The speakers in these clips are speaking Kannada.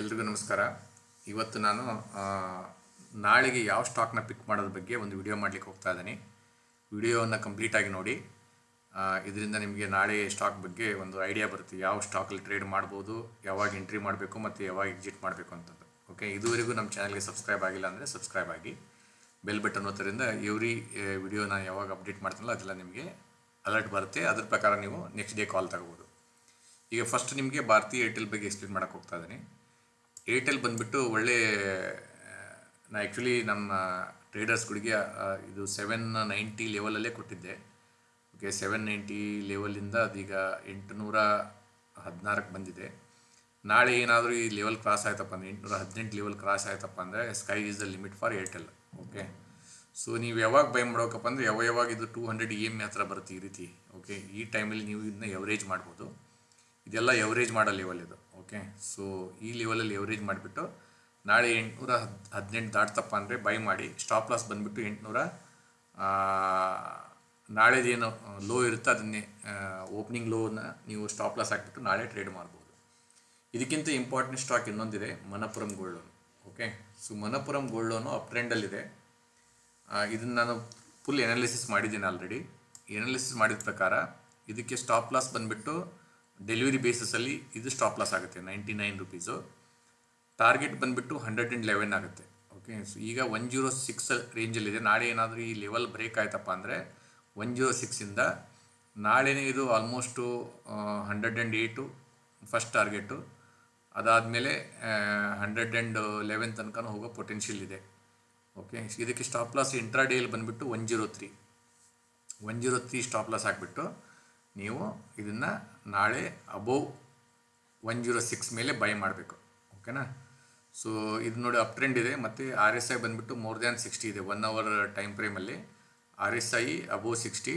ಎಲ್ರಿಗೂ ನಮಸ್ಕಾರ. ಇವತ್ತು ನಾನು ನಾಳೆಗೆ ಯಾವ ಸ್ಟಾಕ್ನ ಪಿಕ್ ಮಾಡೋದ್ರ ಬಗ್ಗೆ ಒಂದು ವಿಡಿಯೋ ಮಾಡಲಿಕ್ಕೆ ಹೋಗ್ತಾ ಇದ್ದೀನಿ. ವಿಡಿಯೋವನ್ನು ಕಂಪ್ಲೀಟಾಗಿ ನೋಡಿ. ಇದರಿಂದ ನಿಮಗೆ ನಾಳೆ ಸ್ಟಾಕ್ ಬಗ್ಗೆ ಒಂದು ಐಡಿಯಾ ಬರುತ್ತೆ. ಯಾವ ಸ್ಟಾಕಲ್ಲಿ ಟ್ರೇಡ್ ಮಾಡ್ಬೋದು, ಯಾವಾಗ ಎಂಟ್ರಿ ಮಾಡಬೇಕು ಮತ್ತು ಯಾವಾಗ ಎಕ್ಸಿಟ್ ಮಾಡಬೇಕು ಅಂತದ್ದು. ಓಕೆ ಇದುವರೆಗೂ ನಮ್ಮ ಚಾನಲ್ಗೆ ಸಬ್ಸ್ಕ್ರೈಬ್ ಆಗಿಲ್ಲ ಅಂದರೆ ಸಬ್ಸ್ಕ್ರೈಬ್ ಆಗಿ. ಬೆಲ್ ಬಟನ್ ಒತ್ತೋದ್ರಿಂದ ಎವ್ರಿ ವಿಡಿಯೋ ನಾನು ಯಾವಾಗ ಅಪ್ಡೇಟ್ ಮಾಡ್ತೀನಲ್ಲ ಅದೆಲ್ಲ ನಿಮಗೆ ಅಲರ್ಟ್ ಬರುತ್ತೆ. ಅದ್ರ ಪ್ರಕಾರ ನೀವು ನೆಕ್ಸ್ಟ್ ಡೇ ಕಾಲ್ ತಗೋಬೋದು. ಈಗ ಫಸ್ಟ್ ನಿಮಗೆ ಭಾರತೀಯ ಏರ್ಟೆಲ್ ಬಗ್ಗೆ ಎಕ್ಸ್ಪ್ಲೇನ್ ಮಾಡೋಕ್ಕೆ ಹೋಗ್ತಾ ಇದ್ದೀನಿ. ಏರ್ಟೆಲ್ ಬಂದುಬಿಟ್ಟು ಒಳ್ಳೆ, ನಾ ಆ್ಯಕ್ಚುಲಿ ನಮ್ಮ ಟ್ರೇಡರ್ಸ್ಗಳಿಗೆ ಇದು ಸೆವೆನ್ ನೈಂಟಿ ಲೆವೆಲಲ್ಲೇ ಕೊಟ್ಟಿದ್ದೆ. ಓಕೆ ಸೆವೆನ್ ನೈಂಟಿ ಲೆವೆಲಿಂದ ಅದೀಗ ಎಂಟುನೂರ ಹದಿನಾರಕ್ಕೆ ಬಂದಿದೆ. ನಾಳೆ ಏನಾದರೂ ಈ ಲೆವೆಲ್ ಕ್ರಾಸ್ ಆಯ್ತಪ್ಪ ಅಂದರೆ, ಎಂಟುನೂರ ಹದಿನೆಂಟು ಲೆವೆಲ್ ಕ್ರಾಸ್ ಆಯ್ತಪ್ಪ ಅಂದರೆ sky is the limit for Airtel okay so ನೀವು ಯಾವಾಗ ಬೈ ಮಾಡೋಕಪ್ಪ ಅಂದರೆ, ಯಾವ ಯಾವಾಗ ಇದು ಟೂ ಹಂಡ್ರೆಡ್ ಇ ಎಂ ಹತ್ರ ಬರುತ್ತೆ ಈ ರೀತಿ ಓಕೆ ಈ ಟೈಮಲ್ಲಿ ನೀವು ಇದನ್ನ ಎವರೇಜ್ ಮಾಡ್ಬೋದು. ಇದೆಲ್ಲ ಎವರೇಜ್ ಮಾಡೋ ಲೆವೆಲ್ ಇದು. ಓಕೆ ಸೊ ಈ ಲೆವೆಲಲ್ಲಿ ಎವರೇಜ್ ಮಾಡಿಬಿಟ್ಟು ನಾಳೆ ಎಂಟುನೂರ ಹದ್, ಹದಿನೆಂಟು ದಾಟ್ತಪ್ಪ ಅಂದರೆ ಬೈ ಮಾಡಿ ಸ್ಟಾಪ್ ಲಾಸ್ ಬಂದುಬಿಟ್ಟು ಎಂಟುನೂರ ನಾಳೆದೇನು ಲೋ ಇರುತ್ತೆ ಅದನ್ನೇ ಓಪನಿಂಗ್ ಲೋನ ನೀವು ಸ್ಟಾಪ್ ಲಾಸ್ ಹಾಕಿಬಿಟ್ಟು ನಾಳೆ ಟ್ರೇಡ್ ಮಾಡ್ಬೋದು. ಇದಕ್ಕಿಂತ ಇಂಪಾರ್ಟೆಂಟ್ ಸ್ಟಾಕ್ ಇನ್ನೊಂದಿದೆ Manappuram gold loan okay so Manappuram gold loan up ಟ್ರೆಂಡಲ್ಲಿದೆ ಇದನ್ನು ನಾನು ಫುಲ್ ಎನಾಲಿಸಿಸ್ ಮಾಡಿದ್ದೀನಿ ಆಲ್ರೆಡಿ ಎನಾಲಿಸಿಸ್ ಮಾಡಿದ ಪ್ರಕಾರ ಇದಕ್ಕೆ ಸ್ಟಾಪ್ ಲಾಸ್ ಬಂದುಬಿಟ್ಟು ಡೆಲಿವರಿ ಬೇಸಿಸಲ್ಲಿ ಇದು ಸ್ಟಾಪ್ ಲಾಸ್ ಆಗುತ್ತೆ ನೈಂಟಿ ನೈನ್ ರುಪೀಸು ಟಾರ್ಗೆಟ್ ಬಂದುಬಿಟ್ಟು ಹಂಡ್ರೆಡ್ ಆ್ಯಂಡ್ ಲೆವೆನ್ ಆಗುತ್ತೆ. ಓಕೆ ಸೊ ಈಗ ಒನ್ ಜೀರೋ ಸಿಕ್ಸ್ ರೇಂಜಲ್ಲಿದೆ ನಾಳೆ ಏನಾದರೂ ಈ ಲೆವೆಲ್ ಬ್ರೇಕ್ ಆಯ್ತಪ್ಪ ಅಂದರೆ ಒನ್ ಜೀರೋ ಸಿಕ್ಸಿಂದ ನಾಳೆನೇ ಇದು almost hundred and eight first target ಅದಾದಮೇಲೆ ಹಂಡ್ರೆಡ್ ಆ್ಯಂಡ್ ಲೆವೆನ್ ತನಕ ಹೋಗೋ ಪೊಟೆನ್ಷಿಯಲ್ ಇದೆ. ಓಕೆ ಇದಕ್ಕೆ ಸ್ಟಾಪ್ ಲಾಸ್ ಇಂಟ್ರಾಡೇಯಲ್ಲಿ ಬಂದುಬಿಟ್ಟು one zero three one zero three stop loss ಹಾಕ್ಬಿಟ್ಟು ನೀವು ಇದನ್ನು ನಾಳೆ ಅಬೋವ್ ಒನ್ ಜೀರೋ ಸಿಕ್ಸ್ ಮೇಲೆ ಬೈ ಮಾಡಬೇಕು. ಓಕೆನಾ ಸೊ ಇದು ನೋಡಿ ಅಪ್ ಟ್ರೆಂಡ್ ಇದೆ. ಮತ್ತು ಆರ್ ಎಸ್ ಐ ಬಂದುಬಿಟ್ಟು ಮೋರ್ ದ್ಯಾನ್ ಸಿಕ್ಸ್ಟಿ ಇದೆ. One hour time ಫ್ರೇಮಲ್ಲಿ R S I above sixty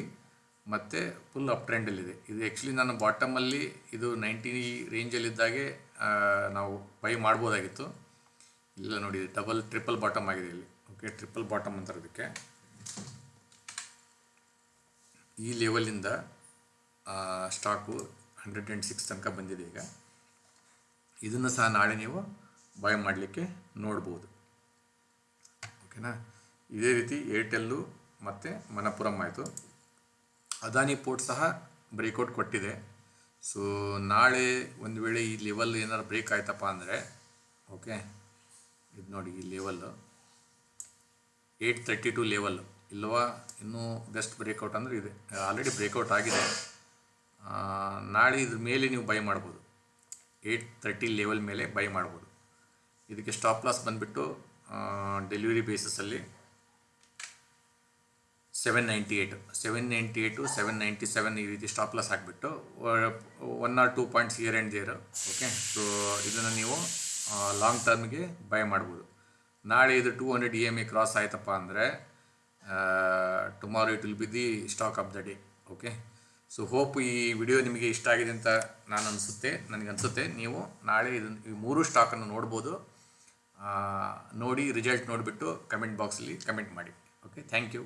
ಮತ್ತು ಫುಲ್ ಅಪ್ ಟ್ರೆಂಡಲ್ಲಿದೆ ಇದು. ಆ್ಯಕ್ಚುಲಿ ನಾನು ಬಾಟಮಲ್ಲಿ ಇದು ನೈಂಟಿ ರೇಂಜಲ್ಲಿದ್ದಾಗೆ ನಾವು ಬೈ ಮಾಡ್ಬೋದಾಗಿತ್ತು. ಇಲ್ಲ ನೋಡಿ ಡಬಲ್ ಟ್ರಿಪಲ್ ಬಾಟಮ್ ಆಗಿದೆ ಇಲ್ಲಿ. ಓಕೆ ಟ್ರಿಪಲ್ ಬಾಟಮ್ ಅಂತಾರೆ ಅದಕ್ಕೆ ಈ ಲೆವೆಲಿಂದ ಸ್ಟಾಕು ಹಂಡ್ರೆಡ್ ಆ್ಯಂಡ್ ಸಿಕ್ಸ್ ತನಕ ಬಂದಿದೆ ಈಗ. ಇದನ್ನು ಸಹ ನಾಳೆ ನೀವು ಬಾಯ್ ಮಾಡಲಿಕ್ಕೆ ನೋಡ್ಬೋದು. ಓಕೆನಾ ಇದೇ ರೀತಿ ಏರ್ಟೆಲ್ಲು ಮತ್ತು ಮನಪುರಂ ಆಯಿತು. ಅದಾನಿ ಪೋರ್ಟ್ ಸಹ ಬ್ರೇಕೌಟ್ ಕೊಟ್ಟಿದೆ. ಸೊ ನಾಳೆ ಒಂದು ವೇಳೆ ಈ ಲೆವೆಲ್ ಏನಾರು ಬ್ರೇಕ್ ಆಯ್ತಪ್ಪ ಅಂದರೆ ಓಕೆ ಇದು ನೋಡಿ ಈ level eight thirty two level ಇಲ್ವಾ? ಇನ್ನೂ ಬೆಸ್ಟ್ ಬ್ರೇಕೌಟ್ ಅಂದರೆ ಇದೆ. ಆಲ್ರೆಡಿ ಬ್ರೇಕೌಟ್ ಆಗಿದೆ. ನಾಳೆ ಇದ್ರ ಮೇಲೆ ನೀವು ಬೈ ಮಾಡ್ಬೋದು. ಏಯ್ಟ್ ತರ್ಟಿ ಲೆವೆಲ್ ಮೇಲೆ ಬೈ ಮಾಡ್ಬೋದು. ಇದಕ್ಕೆ ಸ್ಟಾಪ್ ಲಾಸ್ ಬಂದುಬಿಟ್ಟು delivery ಬೇಸಿಸಲ್ಲಿ seven ninety eight seven ninety eight seven ninety seven ಈ ರೀತಿ ಸ್ಟಾಪ್ ಲಾಸ್ ಹಾಕಿಬಿಟ್ಟು one or two points here and there okay so ಇದನ್ನು ನೀವು ಲಾಂಗ್ ಟರ್ಮ್ಗೆ ಬೈ ಮಾಡ್ಬೋದು. ನಾಳೆ ಇದು two hundred E M A cross ಆಯ್ತಪ್ಪ ಅಂದರೆ tomorrow it will be the stock of the day okay so hope ಈ ವಿಡಿಯೋ ನಿಮಗೆ ಇಷ್ಟ ಆಗಿದೆ ಅಂತ ನಾನು ಅನಿಸುತ್ತೆ, ನನಗೆ ಅನಿಸುತ್ತೆ. ನೀವು ನಾಳೆ ಇದನ್ನು ಈ ಮೂರು ಸ್ಟಾಕನ್ನು ನೋಡ್ಬೋದು. ನೋಡಿ ರಿಸಲ್ಟ್ ನೋಡಿಬಿಟ್ಟು ಕಮೆಂಟ್ ಬಾಕ್ಸಲ್ಲಿ ಕಮೆಂಟ್ ಮಾಡಿ. Okay thank you